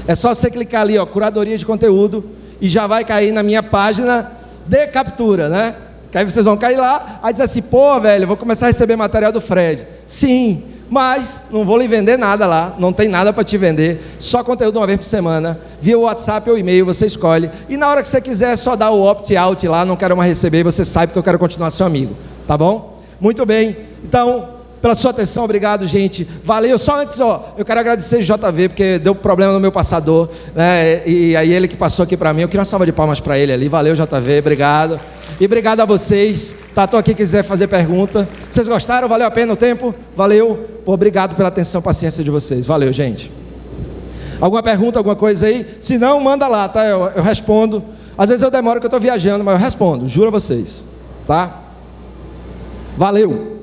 É só você clicar ali, ó, curadoria de conteúdo, e já vai cair na minha página de captura, né? Que aí vocês vão cair lá, aí diz assim, pô, velho, vou começar a receber material do Fred. Sim, mas não vou lhe vender nada lá, não tem nada para te vender, só conteúdo uma vez por semana, via WhatsApp ou e-mail, você escolhe. E na hora que você quiser, só dá o opt-out lá, não quero mais receber, você sabe que eu quero continuar seu amigo, tá bom? Muito bem, então, pela sua atenção, obrigado, gente. Valeu. Só antes, ó, eu quero agradecer o JV, porque deu problema no meu passador, né? E aí ele que passou aqui para mim. Eu queria uma salva de palmas para ele ali. Valeu, JV, obrigado. E obrigado a vocês. Tá, tô aqui quiser fazer pergunta. Vocês gostaram? Valeu a pena o tempo? Valeu. Obrigado pela atenção, paciência de vocês. Valeu, gente. Alguma pergunta, alguma coisa aí? Se não, manda lá, tá? Eu, eu respondo. Às vezes eu demoro que eu estou viajando, mas eu respondo, juro a vocês. Tá? Valeu.